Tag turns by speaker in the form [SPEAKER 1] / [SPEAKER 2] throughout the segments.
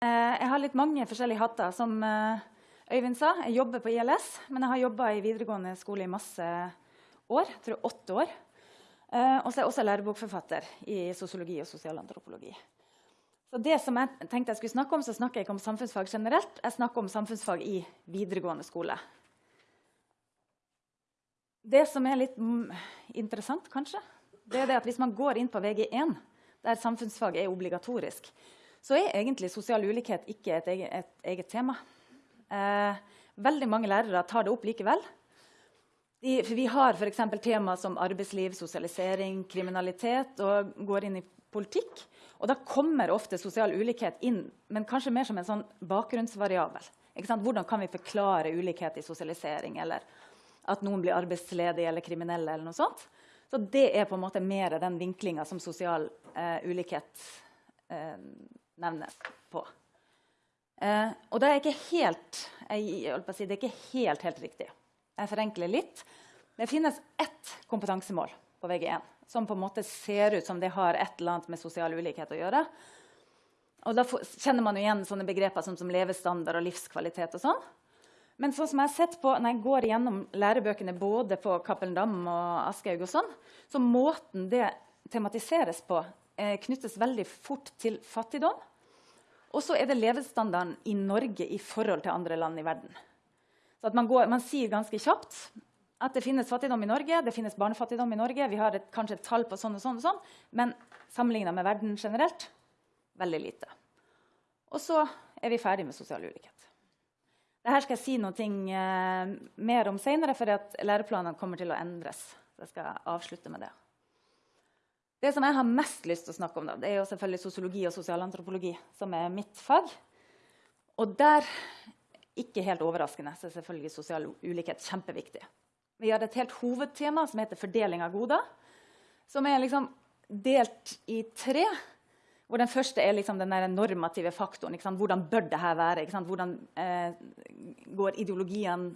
[SPEAKER 1] Eh, jeg har litt mange forskjellige hatter. Som eh, Øyvind sa, jeg jobber på ILS, men jeg har jobba i videregående skole i masse år. Jeg tror åtte år. Eh, og så er jeg også lærebokforfatter i sosiologi og sosialantropologi. Så det som jeg tenkte jeg skulle snakke om, så snakker jeg ikke om samfunnsfag generelt. Jeg snakker om samfunnsfag i videregående skole. Det som er litt interessant, kanskje, det er det at hvis man går inn på VG1, der samfunnsfag er obligatorisk, så er egentlig sosial ulikhet ikke et eget, et eget tema. Eh, veldig mange lærere tar det opp likevel. De, vi har f.eks. tema som arbeidsliv, sosialisering, kriminalitet og går inn i politikk. Og da kommer ofte sosial ulikhet inn, men kanskje mer som en sånn bakgrunnsvariabel. Hvordan kan vi forklare ulikhet i sosialisering, eller at noen blir arbeidsledige eller kriminelle? eller noe sånt. Så det er på en måte mer den vinklinga som sosial eh, ulikhet eh, nevnes på. Eh, og det er ikke helt jeg, si, det er ikke helt, helt riktig. Jeg forenkler litt. Det finnes ett kompetansemål på VG1 som på en måte ser ut som det har et eller annet med sosial ulikhet å gjøre. Og da kjenner man igjen sånne begreper som, som levestandard og livskvalitet. og sånn. Men sånn som jeg har sett på, når jeg går gjennom lærebøkene både på Cappelen Dam og Aschehoug, og sånn, så måten det tematiseres på, eh, knyttes veldig fort til fattigdom og så er det levestandarden i Norge i forhold til andre land i verden. Så man, går, man, sier ganske kjapt at det finnes fattigdom i Norge, det finnes barnefattigdom i Norge. Vi har et, kanskje et tall på sånn og sånn, og sånn, men sammenligna med verden generelt veldig lite. Og så er vi ferdig med sosial ulikhet. Dette skal jeg si noe eh, mer om senere, for læreplanene kommer til å endres. Så jeg skal avslutte med det. Det som jeg har mest lyst til å snakke om, da, det er jo selvfølgelig sosiologi og sosialantropologi, som er mitt fag. Og der, ikke helt overraskende, så er selvfølgelig sosial ulikhet kjempeviktig. Vi har et helt hovedtema som heter fordeling av goder, som er liksom delt i tre. Hvor den første er liksom den normative faktoren. Hvordan bør dette være? Hvordan eh, går ideologien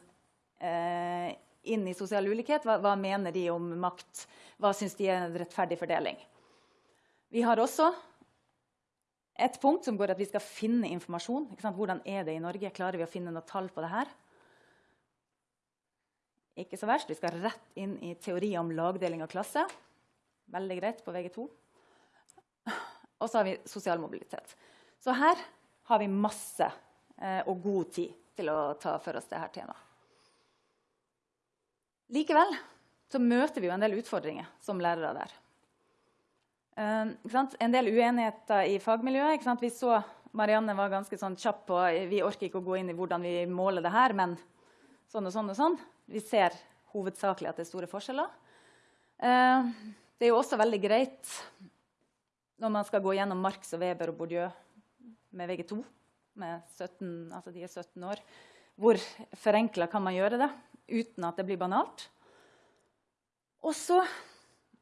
[SPEAKER 1] eh, inn i sosial ulikhet. Hva, hva mener de om makt? Hva syns de er en rettferdig fordeling? Vi har også et punkt som går at vi skal finne informasjon. Hvordan er det i Norge? Klarer vi å finne noe tall på det her? Ikke så verst. Vi skal rett inn i teori om lagdeling av klasse. Veldig greit på VG2. Og så har vi sosial mobilitet. Så her har vi masse eh, og god tid til å ta for oss dette temaet. Likevel så møter vi jo en del utfordringer som lærere der. Uh, en del uenigheter i fagmiljøet. Vi så Marianne var ganske sånn kjapp på Vi orker ikke å gå inn i hvordan vi måler det her, men sånn og sånn og sånn. Vi ser hovedsakelig at det er store forskjeller. Uh, det er jo også veldig greit når man skal gå gjennom Marx og Weber og Bourdieu med VG2, med 17, altså de er 17 år. Hvor forenkla kan man gjøre det? Uten at det blir banalt. Og så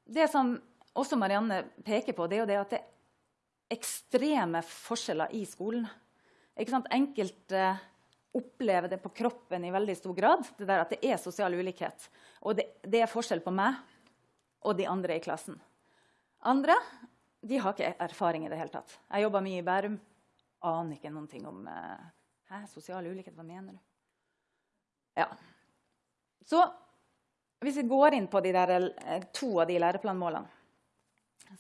[SPEAKER 1] Det som også Marianne peker på, det er jo det at det er ekstreme forskjeller i skolen. Enkelte opplever det på kroppen i veldig stor grad, det der at det er sosial ulikhet. Og det, det er forskjell på meg og de andre i klassen. Andre de har ikke erfaring i det hele tatt. Jeg jobba mye i Bærum. Aner ikke noen ting om uh, Hæ, sosial ulikhet. Hva mener du? Ja. Så hvis vi går inn på de der, eh, to av de læreplanmålene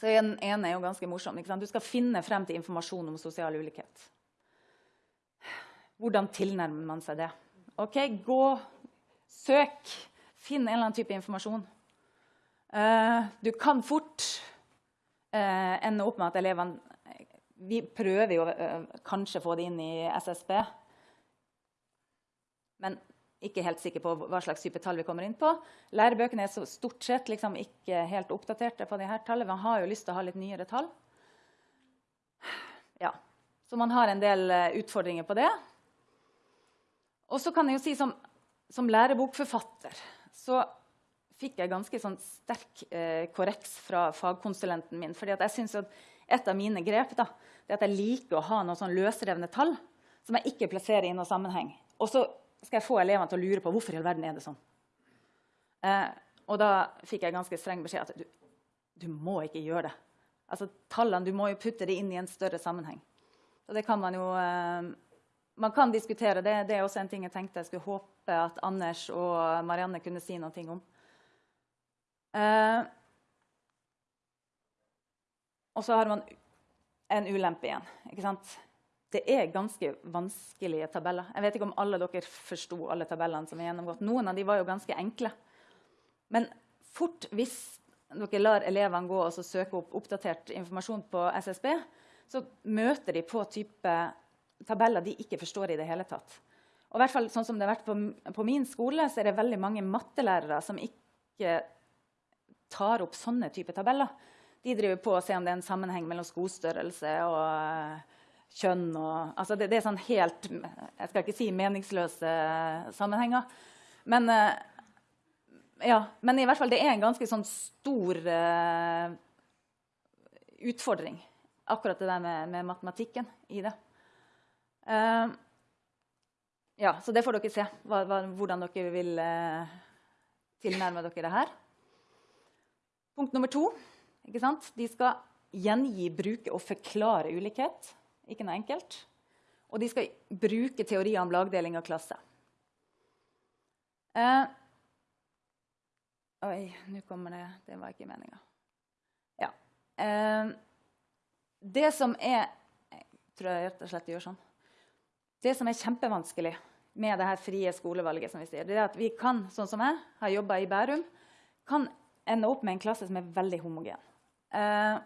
[SPEAKER 1] så Den ene er jo ganske morsom. Du skal finne frem til informasjon om sosial ulikhet. Hvordan tilnærmer man seg det? Ok, Gå, søk, finn en eller annen type informasjon. Uh, du kan fort uh, ende opp med at elevene Vi prøver jo uh, kanskje å få det inn i SSB. Men ikke helt sikker på hva slags type tall vi kommer inn på. Lærebøkene er stort sett liksom ikke helt oppdaterte på disse tallene. Man har jo lyst til å ha litt nyere tall. Ja. Så man har en del uh, utfordringer på det. Og så kan jeg jo si som, som lærebokforfatter så fikk jeg ganske sånn sterk eh, korreks fra fagkonsulenten min. fordi jeg synes at Et av mine grep da, er at jeg liker å ha noen sånn løsrevne tall som jeg ikke plasserer i noen sammenheng. Og så skal jeg få elevene til å lure på hvorfor i all verden er det sånn. Eh, og da fikk jeg ganske streng beskjed at du, du må ikke gjøre det. Altså, tallene, Du må jo putte det inn i en større sammenheng. Så det kan man jo eh, Man kan diskutere. Det, det, er også en ting jeg tenkte jeg skulle håpe at Anders og Marianne kunne si noe om. Eh, og så har man en ulempe igjen. ikke sant? Det er ganske vanskelige tabeller. Jeg vet ikke om alle dere forsto alle tabellene som er gjennomgått. Noen av de var jo ganske enkle. Men fort hvis dere lar elevene gå og søke opp oppdatert informasjon på SSB, så møter de på type tabeller de ikke forstår i det hele tatt. Og i hvert fall sånn som det har vært på, på min skole, så er det veldig mange mattelærere som ikke tar opp sånne type tabeller. De driver på å se om det er en sammenheng mellom skostørrelse og kjønn. Og, altså det, det, er sånn helt Jeg skal ikke si meningsløse sammenhenger. Men, uh, ja, men i hvert fall det er en ganske sånn stor uh, utfordring, akkurat det der med, med matematikken i det. ja, så det får dere se, hva, hva, hvordan dere vil tilnærme dere det her. Punkt nummer to de skal gjengi, bruke og forklare ulikhet. Ikke noe enkelt. Og de skal bruke teorier om lagdeling av klasse. Eh, oi, nå kommer det Det var ikke meninga. Ja. Eh, det som er Jeg tror jeg rett og slett gjør sånn. Det som er kjempevanskelig med det her frie skolevalget, som vi sier, det er at vi kan, sånn som jeg har jobba i Bærum, kan ende opp med en klasse som er veldig homogen. Eh,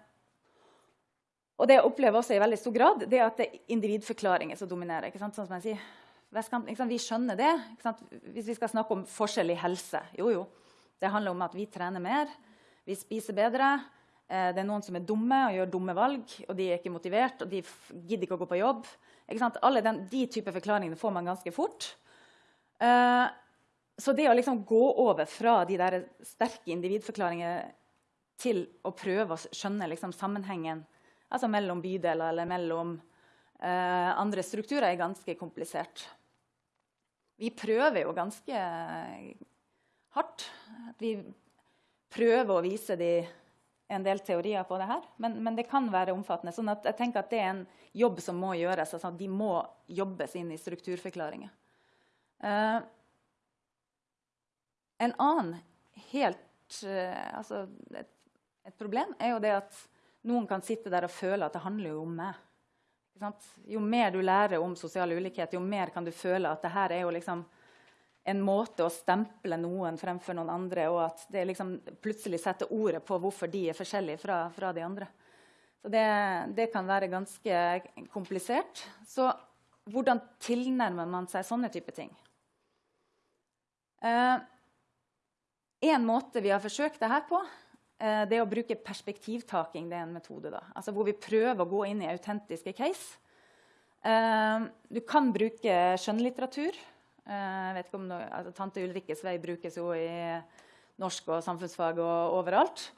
[SPEAKER 1] og det jeg opplever også i veldig stor grad, det er at det er individforklaringer som dominerer. Sånn som jeg sier. Vestkant, vi skjønner det. Hvis vi skal snakke om forskjell i helse Jo, jo. Det handler om at vi trener mer, vi spiser bedre. Eh, det er noen som er dumme og gjør dumme valg, og de er ikke motivert, og de gidder ikke å gå på jobb. Alle den, de typer forklaringene får man ganske fort. Eh, så det å liksom gå over fra de der sterke individforklaringene til å prøve å skjønne liksom sammenhengen altså mellom bydeler eller mellom eh, andre strukturer, er ganske komplisert. Vi prøver jo ganske hardt. Vi prøver å vise de en del teorier på det her, men, men, det kan være omfattende. sånn at jeg tenker at Det er en jobb som må gjøres. altså De må jobbes inn i strukturforklaringer. Eh, en annen helt eh, altså et, et, problem er jo det at noen kan sitte der og føle at det handler jo om meg. Jo mer du lærer om sosial ulikhet, jo mer kan du føle at det her er jo liksom en måte å stemple noen fremfor noen andre, og at det liksom plutselig setter ordet på hvorfor de er forskjellige fra, fra de andre. Så det, det, kan være ganske komplisert. Så hvordan tilnærmer man seg sånne type ting? Uh, en måte vi har forsøkt det her på, eh, det er å bruke perspektivtaking. Det er en metode da. Altså hvor vi prøver å gå inn i autentiske case. Eh, du kan bruke skjønnlitteratur. Eh, vet ikke noe, altså, Tante Ulrikkes vei brukes jo i norsk og samfunnsfag og overalt.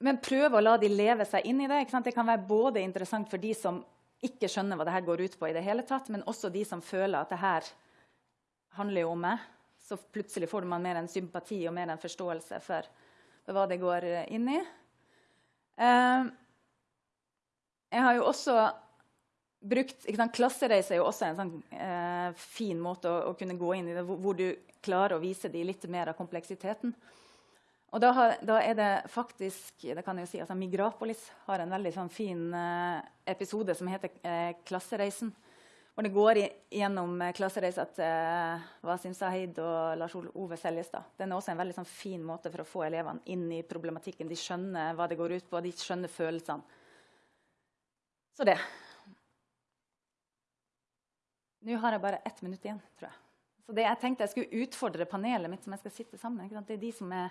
[SPEAKER 1] Men prøve å la de leve seg inn i det. Det kan være både interessant for de som ikke skjønner hva det her går ut på, i det hele tatt, men også de som føler at det her handler jo om meg så plutselig får man mer en sympati og mer en forståelse for, for hva det går inn i. Eh, jeg har jo også brukt sant, Klassereise er jo også en sånn, eh, fin måte å, å, kunne gå inn i det, hvor, hvor, du klarer å vise dem litt mer av kompleksiteten. Og da, har, da, er det faktisk det kan jeg jo si, altså Migrapolis har en veldig sånn, fin eh, episode som heter 'Klassereisen'. Og det går gjennom eh, klassereisa til uh, Wasim Sahid og Lars Ove Seljestad. Den er også en veldig sånn, fin måte for å få elevene inn i problematikken. De skjønner hva det går ut på, de skjønner følelsene. Så det. Nå har jeg bare ett minutt igjen, tror jeg. Så det jeg tenkte jeg skulle utfordre panelet mitt som jeg skal sitte sammen med. Det er de som er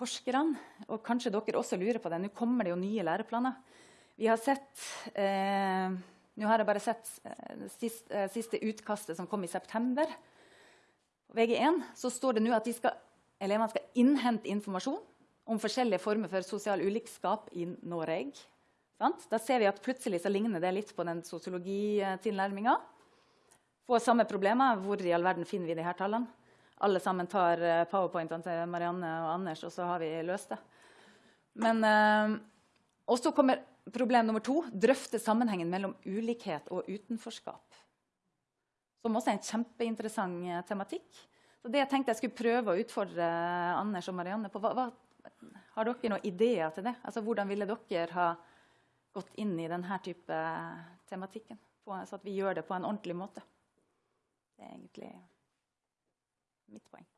[SPEAKER 1] forskerne. Og kanskje dere også lurer på det. Nå kommer det jo nye læreplaner. Vi har sett eh, nå har jeg bare sett det sist, uh, siste utkastet som kom i september. På VG1 så står det nå at de skal, elevene skal innhente informasjon om forskjellige former for sosial ulikskap i Norge. Sant? Da ser vi at plutselig så ligner det litt på den sosiologitilnærminga. Får samme problemer. Hvor i all verden finner vi de her tallene? Alle sammen tar uh, powerpointene til Marianne og Anders, og så har vi løst det. Men, og så kommer problem nummer to drøfte sammenhengen mellom ulikhet og utenforskap. Som også er en kjempeinteressant eh, tematikk. Så det jeg tenkte jeg skulle prøve å utfordre Anders og Marianne på, hva, hva, Har dere noen ideer til det? Altså, Hvordan ville dere ha gått inn i denne type tematikken? På, så at vi gjør det på en ordentlig måte. Det er egentlig mitt poeng.